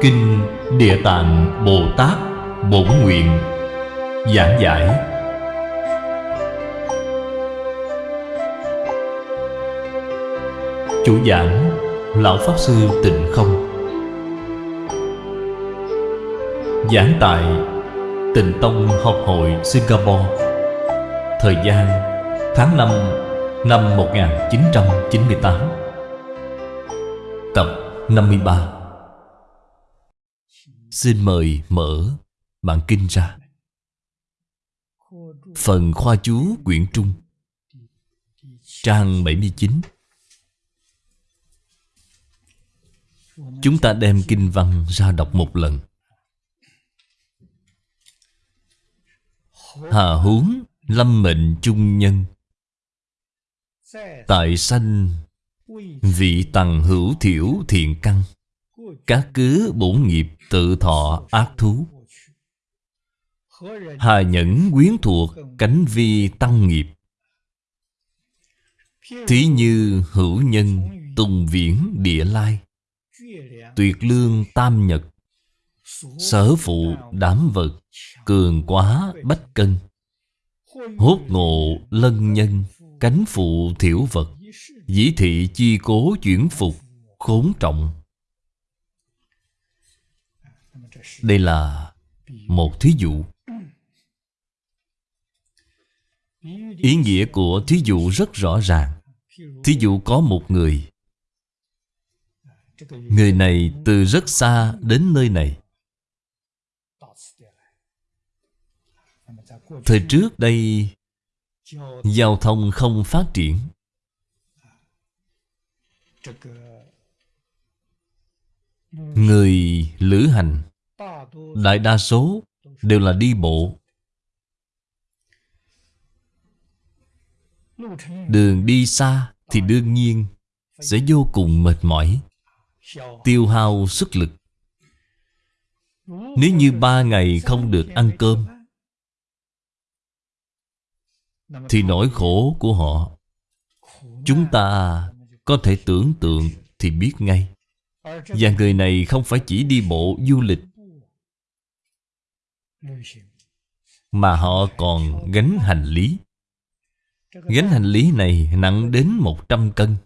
Kinh Địa Tạng Bồ Tát Bổn Nguyện Giảng giải. Chủ giảng, Lão Pháp Sư Tịnh Không. Giảng tại Tịnh Tông Học hội Singapore. Thời gian, tháng 5 năm 1998 Tập 53 Xin mời mở bản kinh ra. Phần khoa chú quyển trung, Trang 79 Chúng ta đem kinh văn ra đọc một lần. Hà huống lâm mệnh trung nhân. Tại sanh Vị tầng hữu thiểu thiện căn. Các cứ bổn nghiệp tự thọ ác thú. Hà nhẫn quyến thuộc cánh vi tăng nghiệp. Thí như hữu nhân tùng viễn địa lai. Tuyệt lương tam nhật. Sở phụ đám vật Cường quá bách cân. Hốt ngộ lân nhân Cánh phụ thiểu vật. Dĩ thị chi cố chuyển phục Khốn trọng. Đây là một thí dụ. Ý nghĩa của thí dụ rất rõ ràng. Thí dụ có một người. Người này từ rất xa đến nơi này. Thời trước đây, Giao thông không phát triển. Người lữ hành Đại đa số đều là đi bộ. Đường đi xa thì đương nhiên Sẽ vô cùng mệt mỏi, Tiêu hao sức lực. Nếu như ba ngày không được ăn cơm, Thì nỗi khổ của họ, Chúng ta có thể tưởng tượng thì biết ngay. Và người này không phải chỉ đi bộ du lịch mà họ còn gánh hành lý. Gánh hành lý này nặng đến 100 cân.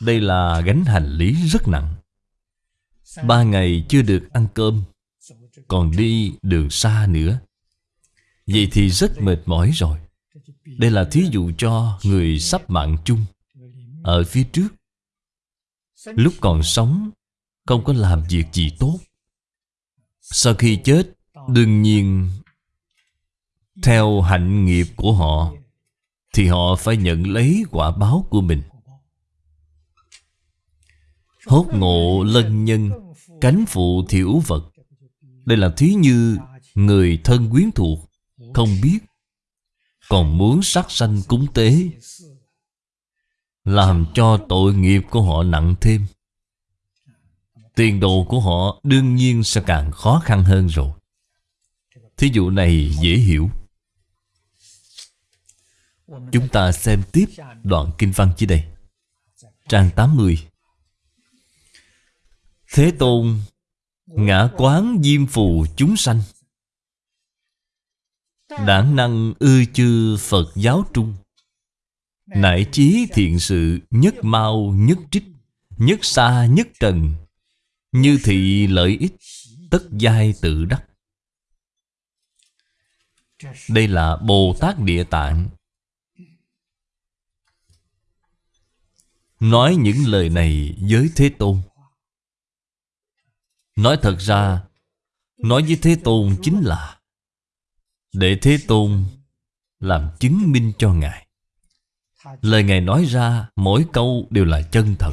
Đây là gánh hành lý rất nặng. Ba ngày chưa được ăn cơm, Còn đi đường xa nữa. Vậy thì rất mệt mỏi rồi. Đây là thí dụ cho người sắp mạng chung Ở phía trước. Lúc còn sống, Không có làm việc gì tốt. Sau khi chết Đương nhiên, Theo hạnh nghiệp của họ, Thì họ phải nhận lấy quả báo của mình. Hốt ngộ lân nhân, Cánh phụ thiểu vật. Đây là thí như Người thân quyến thuộc, Không biết, Còn muốn sát sanh cúng tế, Làm cho tội nghiệp của họ nặng thêm. Tiền đồ của họ đương nhiên sẽ càng khó khăn hơn rồi. Thí dụ này dễ hiểu. Chúng ta xem tiếp đoạn kinh văn dưới đây. Trang 80 Thế Tôn Ngã quán diêm phù chúng sanh. Đảng năng ư chư Phật giáo trung. Nại chí thiện sự nhất mau nhất trích, Nhất xa nhất trần. Như thị lợi ích, Tất giai tự đắc. Đây là Bồ Tát Địa Tạng. Nói những lời này với Thế Tôn. Nói thật ra, Nói với Thế Tôn chính là, Để Thế Tôn Làm chứng minh cho Ngài. Lời Ngài nói ra, Mỗi câu đều là chân thật.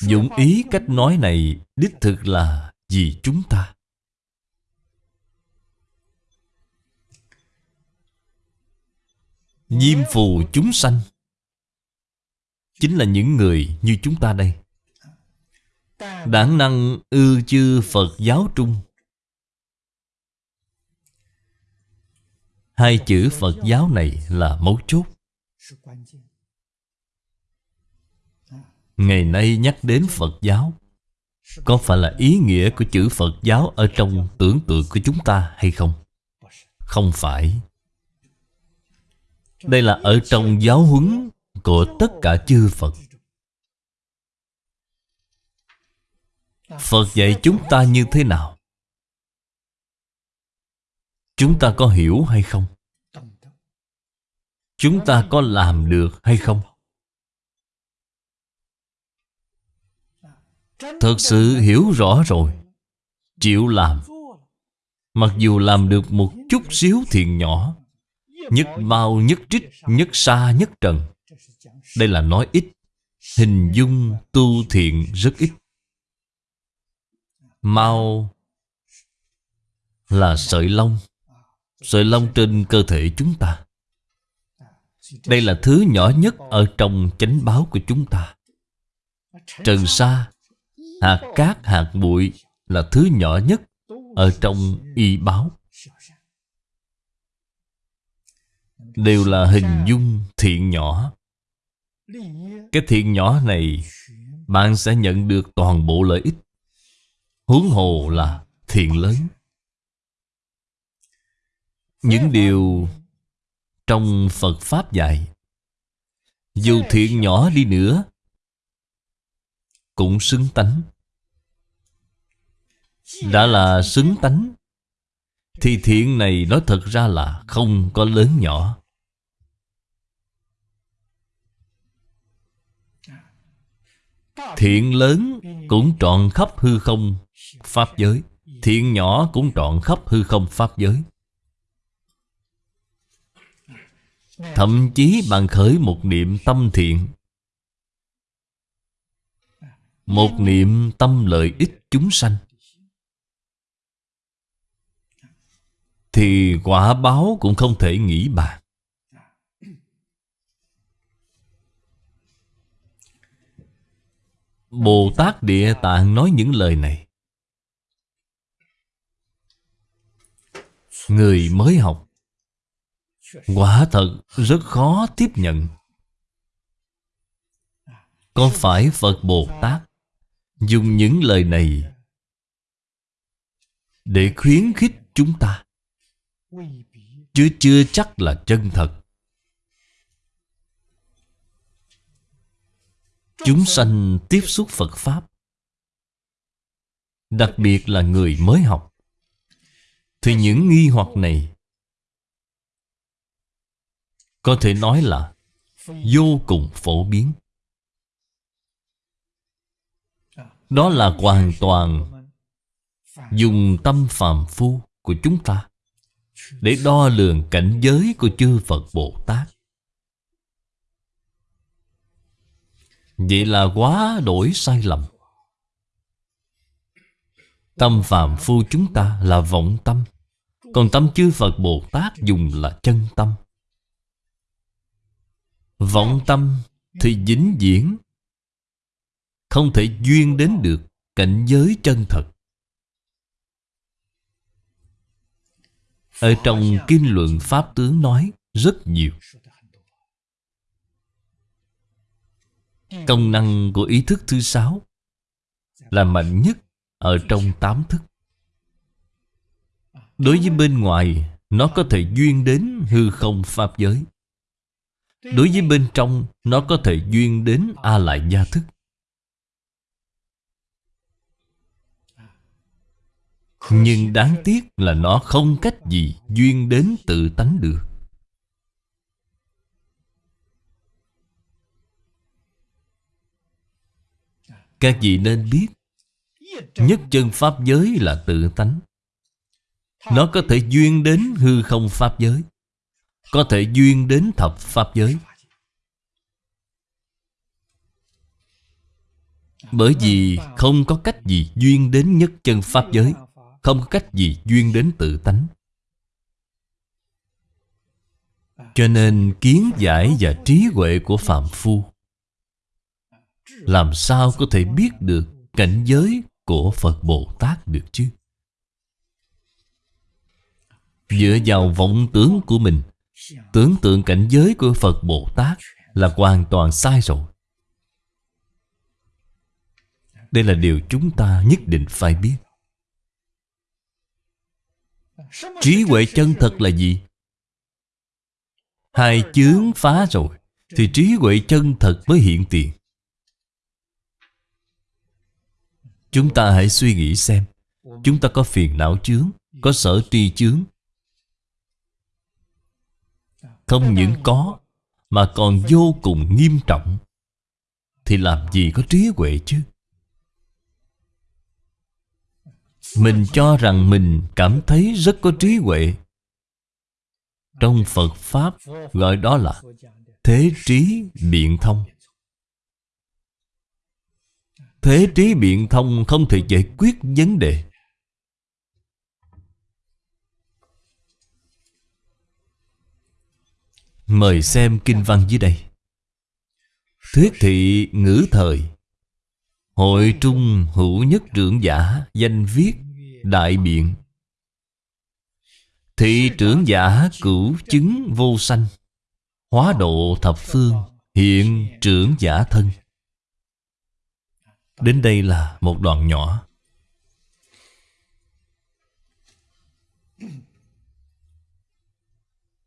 Dụng ý cách nói này Đích thực là vì chúng ta. Diêm phù chúng sanh Chính là những người như chúng ta đây. Đảng năng ư chư Phật giáo trung. Hai chữ Phật giáo này là mấu chốt. Ngày nay nhắc đến Phật giáo có phải là ý nghĩa của chữ Phật giáo Ở trong tưởng tượng của chúng ta hay không? Không phải Đây là ở trong giáo huấn Của tất cả chư Phật Phật dạy chúng ta như thế nào? Chúng ta có hiểu hay không? Chúng ta có làm được hay không? Thật sự hiểu rõ rồi. Chịu làm. Mặc dù làm được một chút xíu thiện nhỏ. Nhất bao nhất trích, Nhất xa, nhất trần. Đây là nói ít. Hình dung tu thiện rất ít. Mau Là sợi lông. Sợi lông trên cơ thể chúng ta. Đây là thứ nhỏ nhất Ở trong chánh báo của chúng ta. Trần sa Hạt cát, hạt bụi là thứ nhỏ nhất ở trong y báo. Đều là hình dung thiện nhỏ. Cái thiện nhỏ này bạn sẽ nhận được toàn bộ lợi ích. Huống hồ là thiện lớn. Những điều trong Phật Pháp dạy Dù thiện nhỏ đi nữa cũng xứng tánh. Đã là xứng tánh, Thì thiện này nói thật ra là không có lớn nhỏ. Thiện lớn cũng trọn khắp hư không, Pháp giới. Thiện nhỏ cũng trọn khắp hư không, Pháp giới. Thậm chí bạn khởi một niệm tâm thiện một niệm tâm lợi ích chúng sanh. Thì quả báo cũng không thể nghĩ bàn. Bồ Tát Địa Tạng nói những lời này. Người mới học, Quả thật rất khó tiếp nhận. Có phải Phật Bồ Tát Dùng những lời này Để khuyến khích chúng ta. Chứ chưa chắc là chân thật. Chúng sanh tiếp xúc Phật Pháp, Đặc biệt là người mới học, Thì những nghi hoặc này Có thể nói là Vô cùng phổ biến. Đó là hoàn toàn Dùng tâm phàm phu của chúng ta để đo lường cảnh giới của chư Phật Bồ Tát. Vậy là quá đổi sai lầm. Tâm phạm phu chúng ta là vọng tâm, còn tâm chư Phật Bồ Tát dùng là chân tâm. Vọng tâm thì dính diễn không thể duyên đến được cảnh giới chân thật. Ở trong Kinh luận Pháp tướng nói rất nhiều. Công năng của ý thức thứ sáu Là mạnh nhất ở trong tám thức. Đối với bên ngoài, Nó có thể duyên đến hư không Pháp giới. Đối với bên trong, Nó có thể duyên đến A Lại Gia Thức. Nhưng đáng tiếc là nó không cách gì duyên đến tự tánh được. Các vị nên biết, Nhất chân Pháp giới là tự tánh. Nó có thể duyên đến hư không Pháp giới, Có thể duyên đến thập Pháp giới. Bởi vì không có cách gì duyên đến nhất chân Pháp giới không có cách gì duyên đến tự tánh. Cho nên kiến giải và trí huệ của Phạm Phu, Làm sao có thể biết được cảnh giới của Phật Bồ Tát được chứ? Dựa vào vọng tưởng của mình, Tưởng tượng cảnh giới của Phật Bồ Tát Là hoàn toàn sai rồi. Đây là điều chúng ta nhất định phải biết. Trí huệ chân thật là gì? Hai chướng phá rồi, Thì trí huệ chân thật mới hiện tiền. Chúng ta hãy suy nghĩ xem, Chúng ta có phiền não chướng, Có sở tri chướng? Không những có, Mà còn vô cùng nghiêm trọng. Thì làm gì có trí huệ chứ? Mình cho rằng mình cảm thấy rất có trí huệ. Trong Phật Pháp gọi đó là Thế trí biện thông. Thế trí biện thông không thể giải quyết vấn đề. Mời xem kinh văn dưới đây. Thuyết thị ngữ thời. Hội trung hữu nhất trưởng giả, Danh viết, đại biện. Thị trưởng giả cửu chứng vô sanh, Hóa độ thập phương, Hiện trưởng giả thân. Đến đây là một đoạn nhỏ.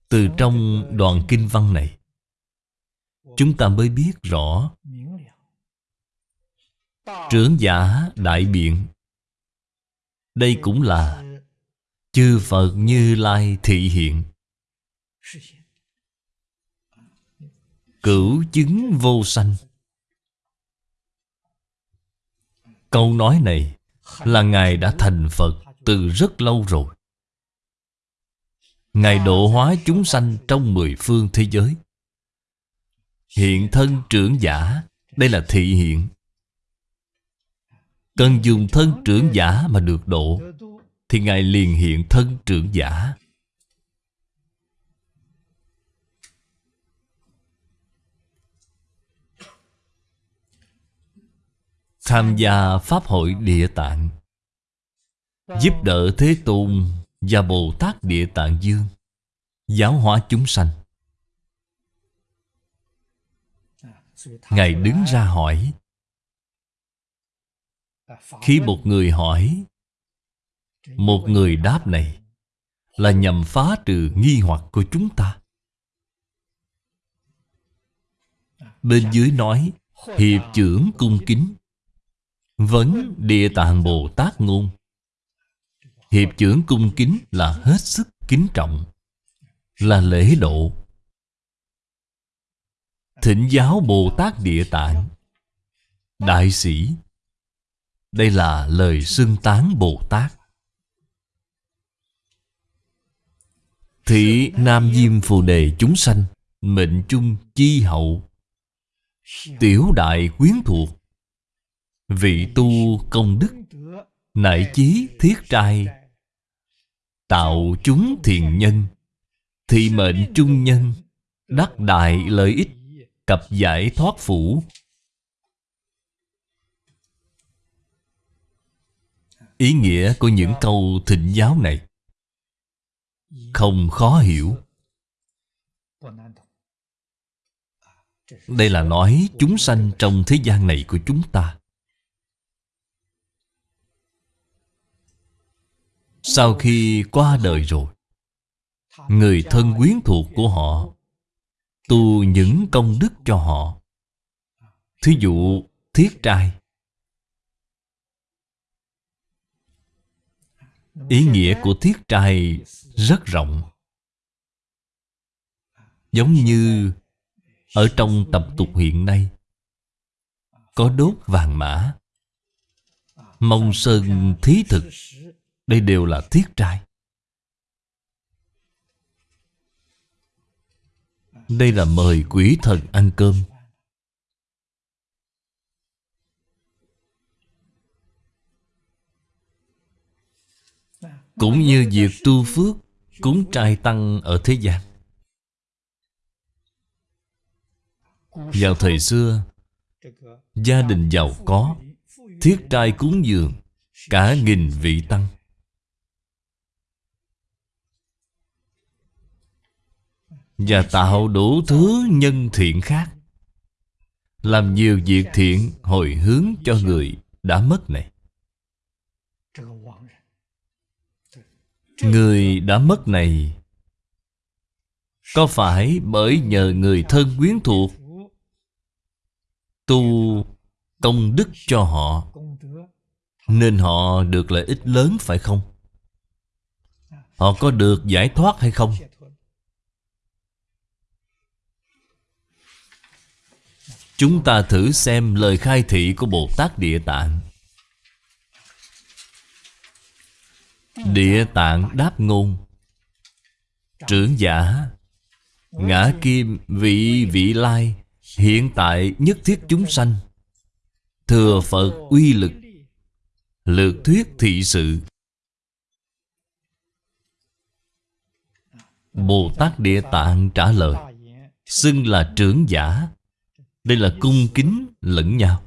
Từ trong đoạn kinh văn này, Chúng ta mới biết rõ Trưởng giả đại biện. Đây cũng là Chư Phật Như Lai thị hiện. Cửu chứng vô sanh. Câu nói này Là Ngài đã thành Phật từ rất lâu rồi. Ngài độ hóa chúng sanh trong mười phương thế giới. Hiện thân trưởng giả, Đây là thị hiện. Cần dùng thân trưởng giả mà được độ, Thì Ngài liền hiện thân trưởng giả. Tham gia Pháp hội Địa Tạng, Giúp đỡ Thế Tôn và Bồ Tát Địa Tạng Dương, Giáo hóa chúng sanh. Ngài đứng ra hỏi khi một người hỏi Một người đáp này Là nhằm phá trừ nghi hoặc của chúng ta. Bên dưới nói Hiệp trưởng cung kính. Vấn Địa Tạng Bồ Tát ngôn Hiệp trưởng cung kính là hết sức kính trọng Là lễ độ. Thỉnh giáo Bồ Tát Địa Tạng Đại sĩ đây là lời xưng tán Bồ Tát. Thị Nam Diêm Phù Đề chúng sanh, Mệnh chung chi hậu. Tiểu đại quyến thuộc. Vị tu công đức. Nại chí thiết trai. Tạo chúng thiền nhân. Thị mệnh trung nhân. Đắc đại lợi ích. Cập giải thoát phủ. Ý nghĩa của những câu thịnh giáo này. Không khó hiểu. Đây là nói chúng sanh trong thế gian này của chúng ta. Sau khi qua đời rồi, Người thân quyến thuộc của họ Tu những công đức cho họ. Thí dụ, thiết trai. Ý nghĩa của thiết trai rất rộng. Giống như Ở trong tập tục hiện nay, Có đốt vàng mã, Mong sơn thí thực, đây đều là thiết trai. Đây là mời quỷ thần ăn cơm. Cũng như việc tu phước Cúng trai tăng ở thế gian. Vào thời xưa, Gia đình giàu có, Thiết trai cúng dường, Cả nghìn vị tăng. Và tạo đủ thứ nhân thiện khác. Làm nhiều việc thiện hồi hướng cho người đã mất này. Người đã mất này, Có phải bởi nhờ người thân quyến thuộc Tu công đức cho họ, Nên họ được lợi ích lớn phải không? Họ có được giải thoát hay không? Chúng ta thử xem lời khai thị của Bồ Tát Địa Tạng Địa Tạng đáp ngôn. Trưởng giả, Ngã kim vị vị lai, Hiện tại nhất thiết chúng sanh. Thừa Phật uy lực, Lược thuyết thị sự. Bồ Tát Địa Tạng trả lời, Xưng là trưởng giả. Đây là cung kính lẫn nhau.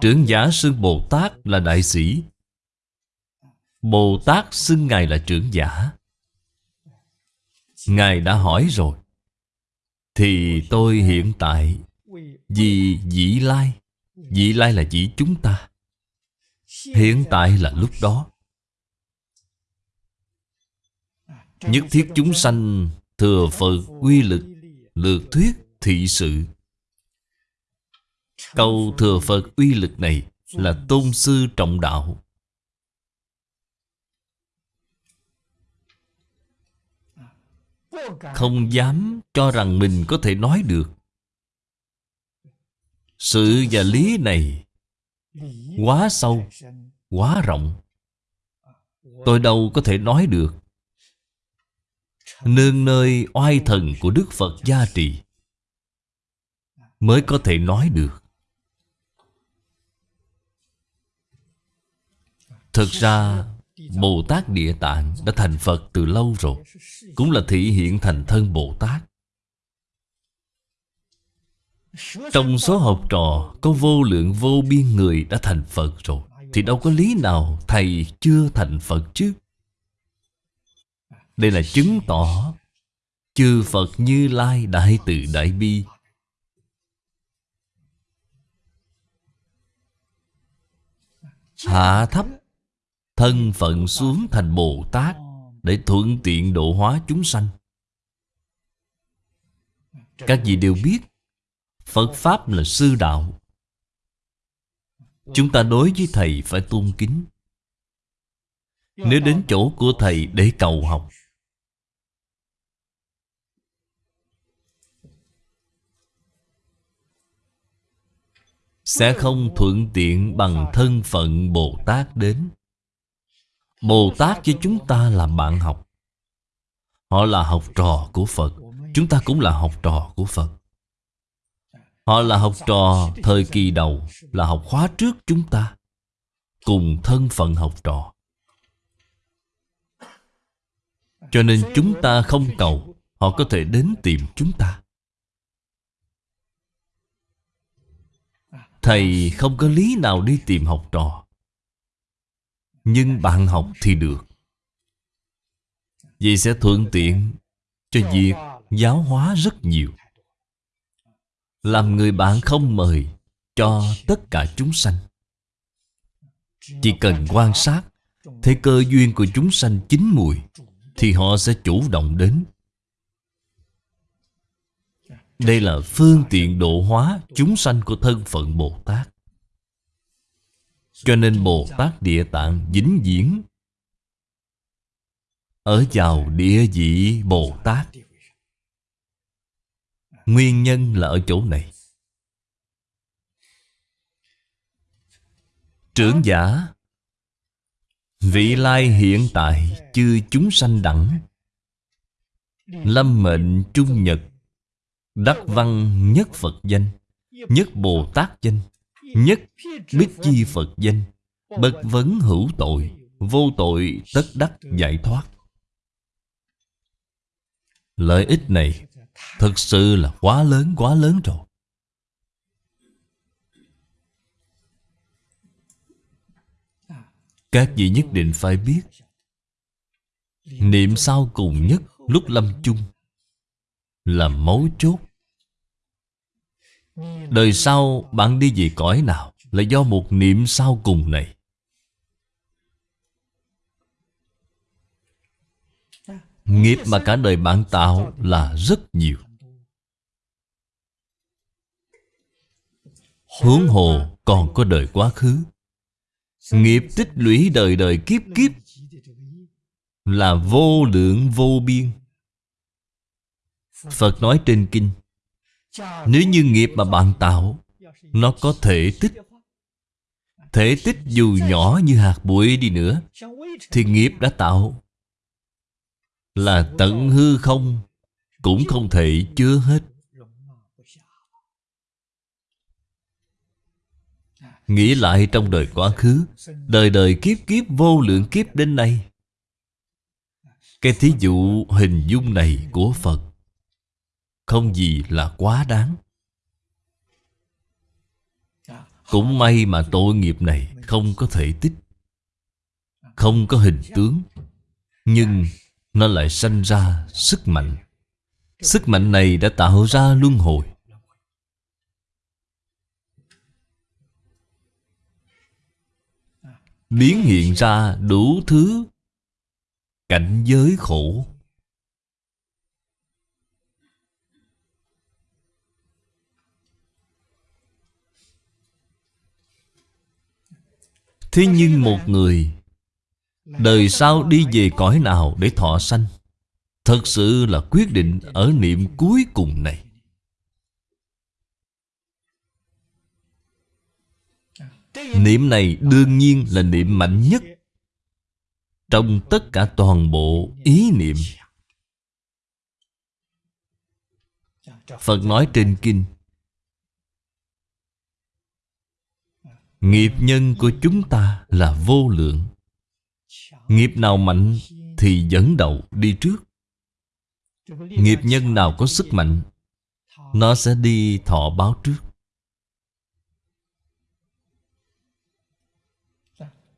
Trưởng giả xưng Bồ Tát là đại sĩ. Bồ Tát xưng Ngài là trưởng giả. Ngài đã hỏi rồi. Thì tôi hiện tại Vì dĩ lai. Dĩ lai là chỉ chúng ta. Hiện tại là lúc đó. Nhất thiết chúng sanh Thừa Phật quy lực, Lược thuyết, thị sự. Câu thừa Phật uy lực này Là tôn sư trọng đạo. Không dám cho rằng mình có thể nói được. Sự và lý này Quá sâu, Quá rộng. Tôi đâu có thể nói được. Nương nơi oai thần của Đức Phật gia trì Mới có thể nói được. Thực ra Bồ Tát Địa Tạng đã thành Phật từ lâu rồi, Cũng là thị hiện thành thân Bồ Tát Trong số học trò, Có vô lượng vô biên người đã thành Phật rồi, Thì đâu có lý nào Thầy chưa thành Phật chứ? Đây là chứng tỏ, Chư Phật Như Lai Đại Từ Đại Bi. Hạ thấp Thân phận xuống thành Bồ Tát Để thuận tiện độ hóa chúng sanh. Các vị đều biết, Phật Pháp là sư đạo. Chúng ta đối với Thầy phải tôn kính. Nếu đến chỗ của Thầy để cầu học, Sẽ không thuận tiện bằng thân phận Bồ Tát đến. Bồ Tát với chúng ta là bạn học. Họ là học trò của Phật. Chúng ta cũng là học trò của Phật. Họ là học trò thời kỳ đầu, Là học khóa trước chúng ta. Cùng thân phận học trò. Cho nên chúng ta không cầu, Họ có thể đến tìm chúng ta. Thầy không có lý nào đi tìm học trò nhưng bạn học thì được. Vậy sẽ thuận tiện Cho việc giáo hóa rất nhiều. Làm người bạn không mời Cho tất cả chúng sanh. Chỉ cần quan sát, Thấy cơ duyên của chúng sanh chín mùi, Thì họ sẽ chủ động đến. Đây là phương tiện độ hóa chúng sanh của thân phận Bồ Tát cho nên Bồ Tát Địa Tạng dính diễn Ở vào địa vị Bồ Tát. Nguyên nhân là ở chỗ này. Trưởng giả, Vị lai hiện tại Chư chúng sanh đẳng, Lâm mệnh trung nhật, Đắc văn nhất Phật danh, Nhất Bồ Tát danh. Nhất biết chi Phật danh, Bất vấn hữu tội, Vô tội tất đắc giải thoát. Lợi ích này Thực sự là quá lớn quá lớn rồi. Các vị nhất định phải biết, Niệm sau cùng nhất lúc lâm chung Là mấu chốt Đời sau bạn đi về cõi nào Là do một niệm sau cùng này? Nghiệp mà cả đời bạn tạo là rất nhiều. Hướng hồ còn có đời quá khứ. Nghiệp tích lũy đời đời kiếp kiếp Là vô lượng vô biên. Phật nói trên kinh nếu như nghiệp mà bạn tạo, Nó có thể tích. Thể tích dù nhỏ như hạt bụi đi nữa, Thì nghiệp đã tạo. Là tận hư không, Cũng không thể chứa hết. Nghĩ lại trong đời quá khứ, Đời đời kiếp kiếp, vô lượng kiếp đến nay. Cái thí dụ hình dung này của Phật không gì là quá đáng. Cũng may mà tội nghiệp này không có thể tích, Không có hình tướng, Nhưng nó lại sanh ra sức mạnh. Sức mạnh này đã tạo ra luân hồi. Biến hiện ra đủ thứ cảnh giới khổ. Thế nhưng một người, đời sau đi về cõi nào để thọ sanh? Thật sự là quyết định ở niệm cuối cùng này. Niệm này đương nhiên là niệm mạnh nhất Trong tất cả toàn bộ ý niệm. Phật nói trên kinh Nghiệp nhân của chúng ta là vô lượng. Nghiệp nào mạnh thì dẫn đầu đi trước. Nghiệp nhân nào có sức mạnh, Nó sẽ đi thọ báo trước.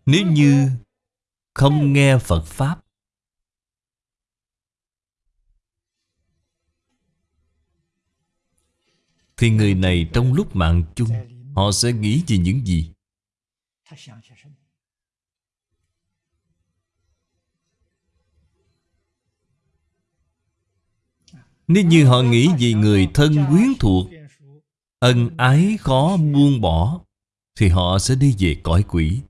Nếu như không nghe Phật Pháp, Thì người này trong lúc mạng chung, Họ sẽ nghĩ về những gì? Nếu như họ nghĩ về người thân quyến thuộc Ân ái khó buông bỏ Thì họ sẽ đi về cõi quỷ.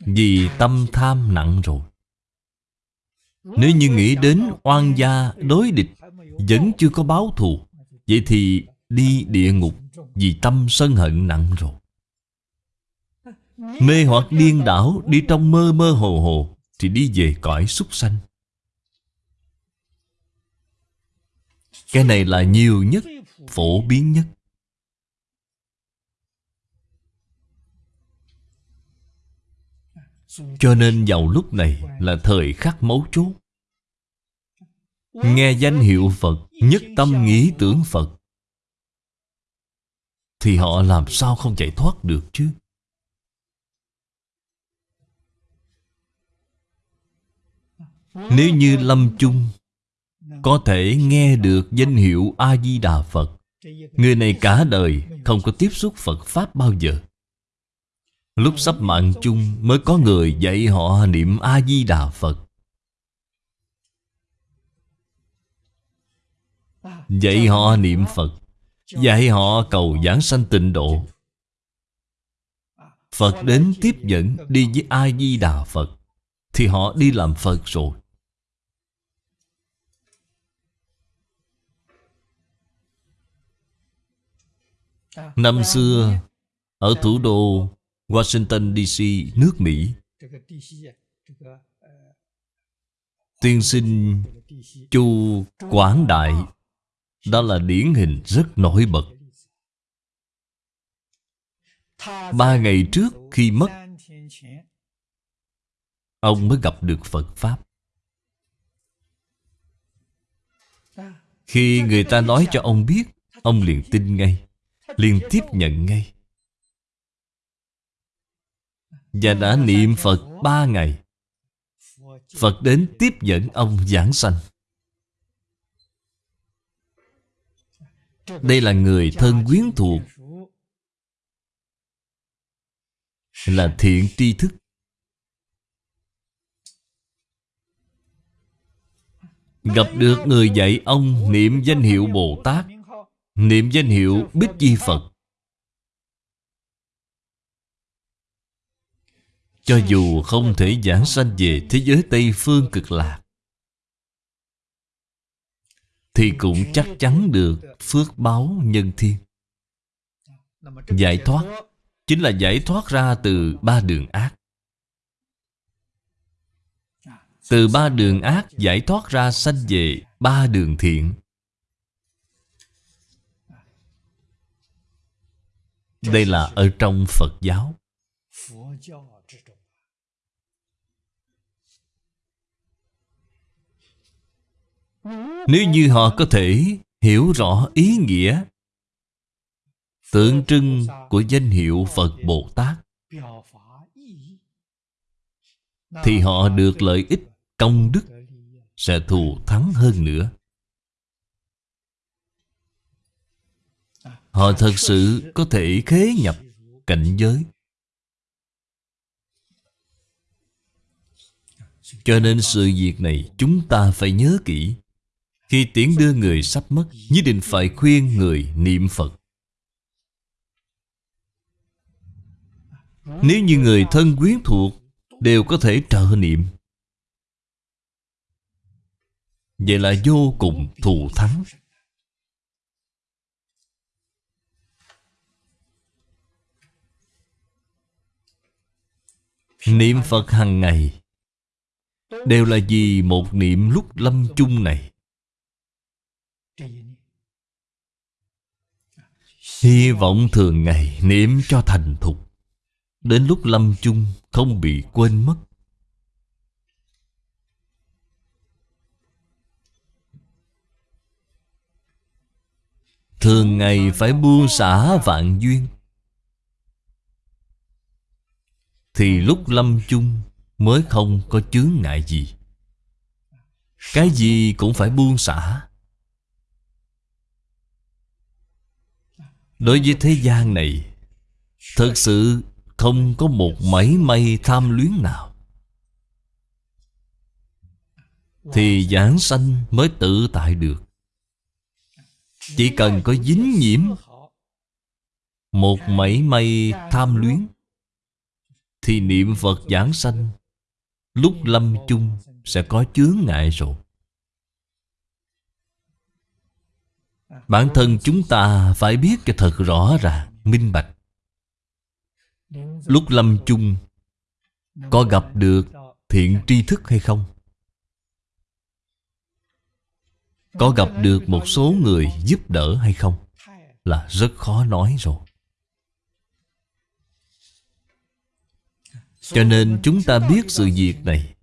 Vì tâm tham nặng rồi. Nếu như nghĩ đến oan gia đối địch Vẫn chưa có báo thù Vậy thì đi địa ngục vì tâm sân hận nặng rồi. Mê hoặc điên đảo, Đi trong mơ mơ hồ hồ, Thì đi về cõi súc sanh. Cái này là nhiều nhất, Phổ biến nhất. Cho nên vào lúc này là thời khắc mấu chốt. Nghe danh hiệu Phật, Nhất tâm nghĩ tưởng Phật. Thì họ làm sao không chạy thoát được chứ? Nếu như lâm chung Có thể nghe được danh hiệu A-di-đà Phật, Người này cả đời không có tiếp xúc Phật Pháp bao giờ. Lúc sắp mạng chung mới có người dạy họ niệm A-di-đà Phật. Dạy họ niệm Phật Dạy họ cầu giảng sanh tịnh độ. Phật đến tiếp dẫn đi với A-di-đà Phật Thì họ đi làm Phật rồi. Năm xưa Ở thủ đô Washington DC, nước Mỹ Tiên sinh Chu Quảng Đại đó là điển hình rất nổi bật. Ba ngày trước khi mất, Ông mới gặp được Phật Pháp. Khi người ta nói cho ông biết, Ông liền tin ngay Liền tiếp nhận ngay. Và đã niệm Phật ba ngày, Phật đến tiếp dẫn ông giảng sanh. Đây là người thân quyến thuộc. Là thiện tri thức. Gặp được người dạy ông niệm danh hiệu Bồ Tát, Niệm danh hiệu Bích Di Phật. Cho dù không thể giảng sanh về thế giới Tây Phương cực lạc thì cũng chắc chắn được phước báo nhân thiên. Giải thoát, Chính là giải thoát ra từ ba đường ác. Từ ba đường ác giải thoát ra sanh về ba đường thiện. Đây là ở trong Phật giáo. Nếu như họ có thể hiểu rõ ý nghĩa Tượng trưng của danh hiệu Phật Bồ Tát, Thì họ được lợi ích công đức Sẽ thù thắng hơn nữa. Họ thật sự có thể khế nhập cảnh giới. Cho nên sự việc này chúng ta phải nhớ kỹ. Khi tiễn đưa người sắp mất, Nhất định phải khuyên người niệm Phật. Nếu như người thân quyến thuộc, Đều có thể trợ niệm. Vậy là vô cùng thù thắng. Niệm Phật hàng ngày, Đều là vì một niệm lúc lâm chung này. Hy vọng thường ngày niệm cho thành thục. Đến lúc lâm chung không bị quên mất. Thường ngày phải buông xả vạn duyên. Thì lúc lâm chung Mới không có chướng ngại gì. Cái gì cũng phải buông xả. Đối với thế gian này Thật sự không có một mảy may tham luyến nào. Thì giảng sanh mới tự tại được. Chỉ cần có dính nhiễm Một mảy may tham luyến, Thì niệm Phật giảng sanh Lúc lâm chung sẽ có chướng ngại rồi. Bản thân chúng ta phải biết cho thật rõ ràng, minh bạch Lúc lâm chung Có gặp được thiện tri thức hay không? Có gặp được một số người giúp đỡ hay không? Là rất khó nói rồi Cho nên chúng ta biết sự việc này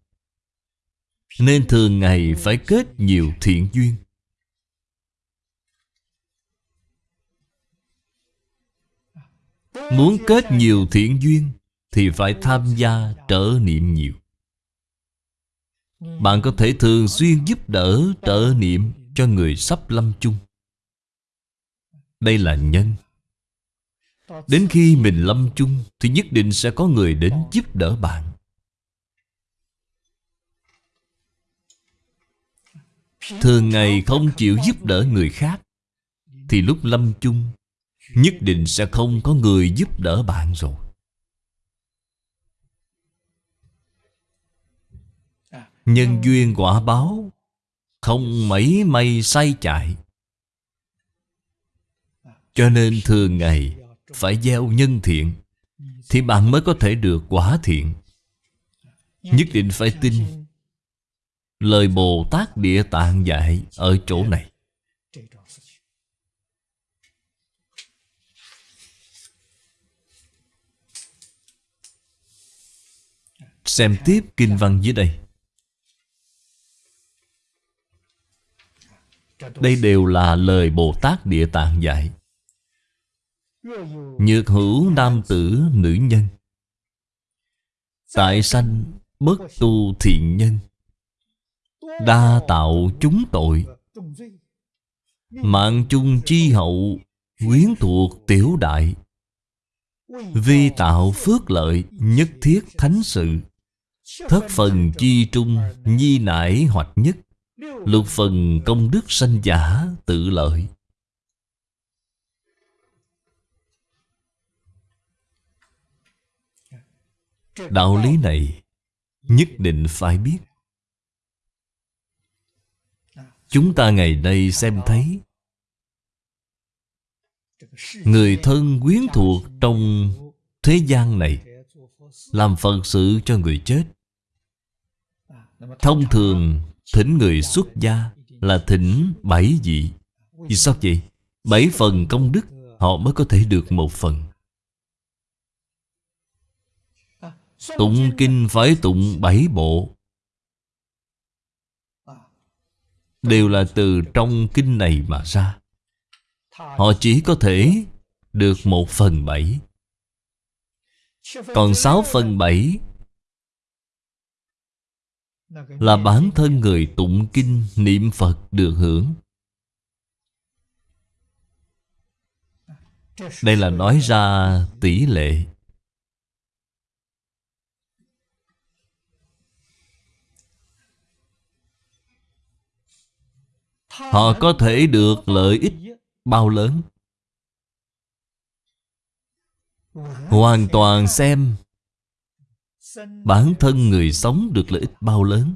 Nên thường ngày phải kết nhiều thiện duyên Muốn kết nhiều thiện duyên Thì phải tham gia trở niệm nhiều. Bạn có thể thường xuyên giúp đỡ trở niệm Cho người sắp lâm chung. Đây là nhân. Đến khi mình lâm chung Thì nhất định sẽ có người đến giúp đỡ bạn. Thường ngày không chịu giúp đỡ người khác Thì lúc lâm chung Nhất định sẽ không có người giúp đỡ bạn rồi. Nhân duyên quả báo, Không mấy may say chạy. Cho nên thường ngày Phải gieo nhân thiện, Thì bạn mới có thể được quả thiện. Nhất định phải tin. Lời Bồ Tát Địa Tạng dạy Ở chỗ này. Xem tiếp kinh văn dưới đây. Đây đều là lời Bồ Tát Địa Tạng dạy. Nhược hữu nam tử nữ nhân. Tại sanh bất tu thiện nhân. Đa tạo chúng tội. Mạng chung chi hậu Quyến thuộc tiểu đại. Vi tạo phước lợi Nhất thiết thánh sự. Thất phần chi trung Nhi nải hoạch nhất, Lục phần công đức sanh giả tự lợi. Đạo lý này Nhất định phải biết. Chúng ta ngày nay xem thấy, Người thân quyến thuộc trong thế gian này Làm phận sự cho người chết. Thông thường, thỉnh người xuất gia Là thỉnh bảy vị. Vì sao vậy? Bảy phần công đức, Họ mới có thể được một phần. Tụng kinh phải tụng bảy bộ. Đều là từ trong kinh này mà ra. Họ chỉ có thể được một phần bảy. Còn sáu phần bảy là bản thân người tụng kinh niệm Phật được hưởng. Đây là nói ra tỷ lệ. Họ có thể được lợi ích bao lớn? Hoàn toàn xem Bản thân người sống được lợi ích bao lớn?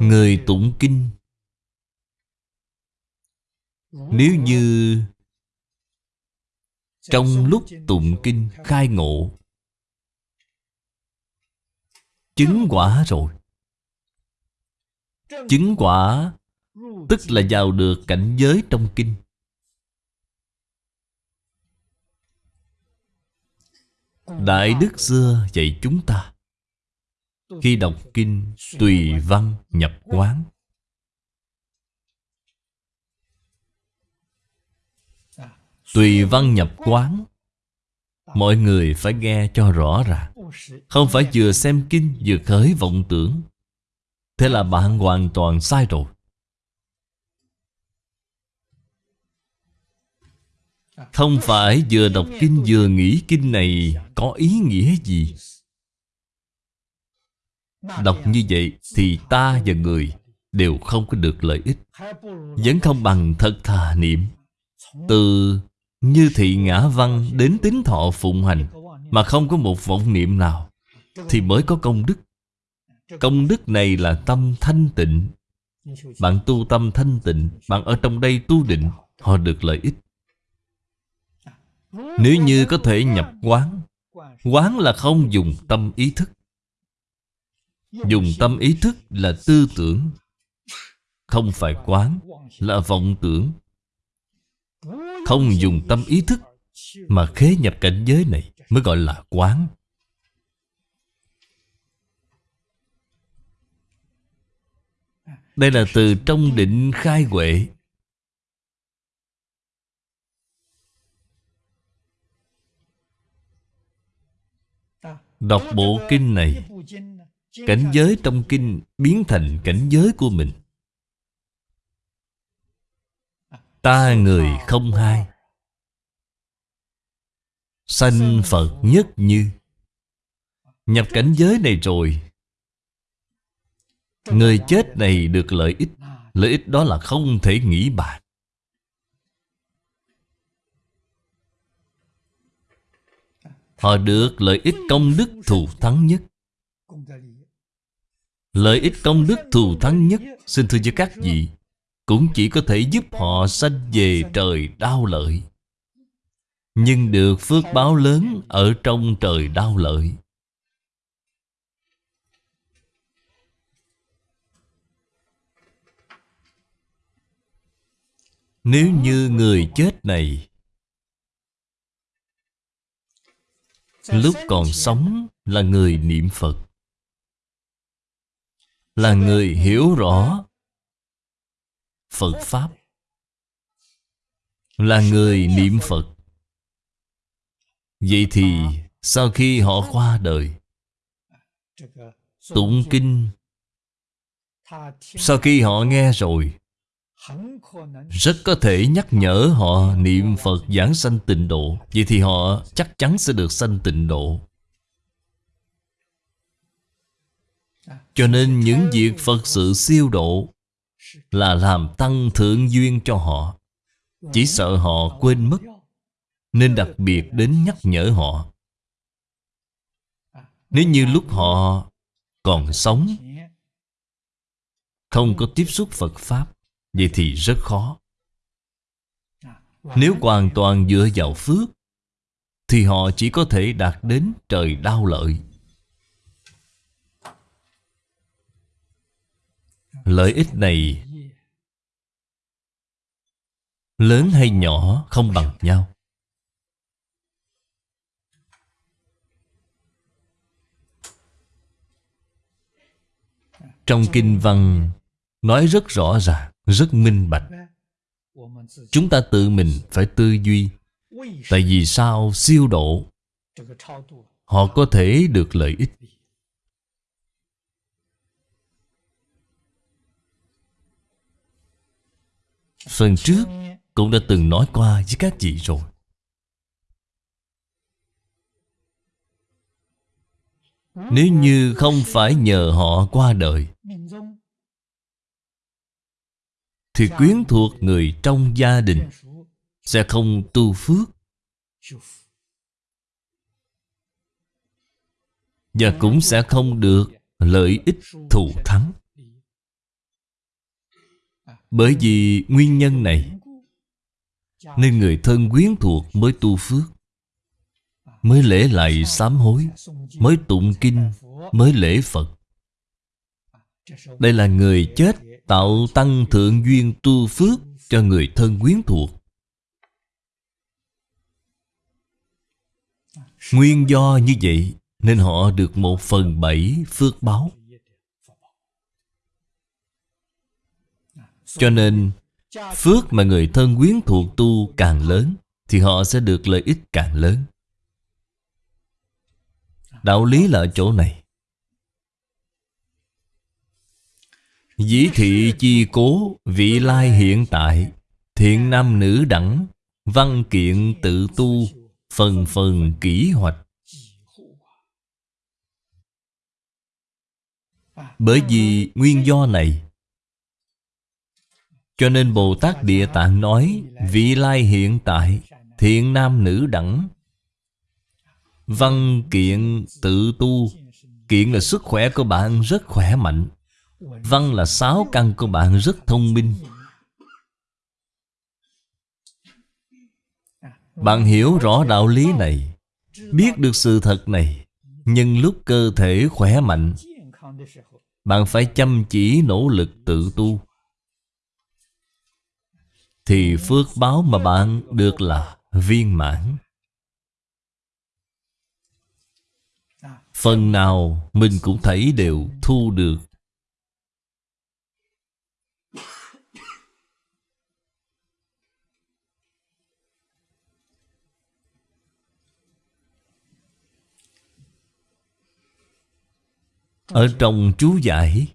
Người tụng kinh. Nếu như Trong lúc tụng kinh khai ngộ, Chứng quả rồi. Chứng quả Tức là vào được cảnh giới trong kinh. Đại Đức xưa dạy chúng ta. Khi đọc kinh Tùy văn nhập quán. Tùy văn nhập quán, Mọi người phải nghe cho rõ ràng. Không phải vừa xem kinh vừa khởi vọng tưởng. Thế là bạn hoàn toàn sai rồi. Không phải vừa đọc kinh vừa nghĩ kinh này có ý nghĩa gì? Đọc như vậy thì ta và người đều không có được lợi ích, Vẫn không bằng thật thà niệm. Từ như thị ngã văn đến tính thọ phụng hành Mà không có một vọng niệm nào Thì mới có công đức. Công đức này là tâm thanh tịnh. Bạn tu tâm thanh tịnh, Bạn ở trong đây tu định, Họ được lợi ích. Nếu như có thể nhập quán Quán là không dùng tâm ý thức. Dùng tâm ý thức là tư tưởng, Không phải quán Là vọng tưởng. Không dùng tâm ý thức Mà khế nhập cảnh giới này Mới gọi là quán. Đây là từ trong định khai huệ. Đọc bộ kinh này, Cảnh giới trong kinh biến thành cảnh giới của mình. Ta người không hai. Sanh Phật nhất như. Nhập cảnh giới này rồi. Người chết này được lợi ích. Lợi ích đó là không thể nghĩ bàn. Họ được lợi ích công đức thù thắng nhất. Lợi ích công đức thù thắng nhất, Xin thưa với các vị, Cũng chỉ có thể giúp họ sanh về trời đau lợi. Nhưng được phước báo lớn Ở trong trời đau lợi. Nếu như người chết này Lúc còn sống là người niệm Phật. Là người hiểu rõ Phật Pháp. Là người niệm Phật. Vậy thì sau khi họ qua đời Tụng kinh. Sau khi họ nghe rồi rất có thể nhắc nhở họ niệm Phật giảng sanh tịnh độ. Vậy thì họ chắc chắn sẽ được sanh tịnh độ. Cho nên những việc Phật sự siêu độ Là làm tăng thượng duyên cho họ. Chỉ sợ họ quên mất, Nên đặc biệt đến nhắc nhở họ. Nếu như lúc họ còn sống, Không có tiếp xúc Phật Pháp Vậy thì rất khó. Nếu hoàn toàn dựa vào phước Thì họ chỉ có thể đạt đến trời đau lợi. Lợi ích này Lớn hay nhỏ không bằng nhau. Trong kinh văn Nói rất rõ ràng rất minh bạch. Chúng ta tự mình phải tư duy Tại vì sao siêu độ Họ có thể được lợi ích. Phần trước cũng đã từng nói qua với các chị rồi. Nếu như không phải nhờ họ qua đời Thì quyến thuộc người trong gia đình Sẽ không tu phước. Và cũng sẽ không được lợi ích thù thắng. bởi vì nguyên nhân này Nên người thân quyến thuộc mới tu phước Mới lễ lại sám hối Mới tụng kinh Mới lễ Phật. Đây là người chết Tạo tăng thượng duyên tu phước Cho người thân quyến thuộc. Nguyên do như vậy Nên họ được một phần bảy phước báo. Cho nên, Phước mà người thân quyến thuộc tu càng lớn Thì họ sẽ được lợi ích càng lớn. Đạo lý là ở chỗ này. Dĩ thị chi cố, Vị lai hiện tại. Thiện nam nữ đẳng, Văn kiện tự tu, Phần phần kỹ hoạch. Bởi vì nguyên do này, cho nên Bồ Tát Địa Tạng nói, Vị lai hiện tại, Thiện nam nữ đẳng. Văn kiện tự tu, Kiện là sức khỏe của bạn rất khỏe mạnh. Văn là sáu căn của bạn rất thông minh. Bạn hiểu rõ đạo lý này, Biết được sự thật này, Nhưng lúc cơ thể khỏe mạnh, Bạn phải chăm chỉ nỗ lực tự tu. Thì phước báo mà bạn được là viên mãn. Phần nào mình cũng thấy đều thu được. Ở trong chú giải.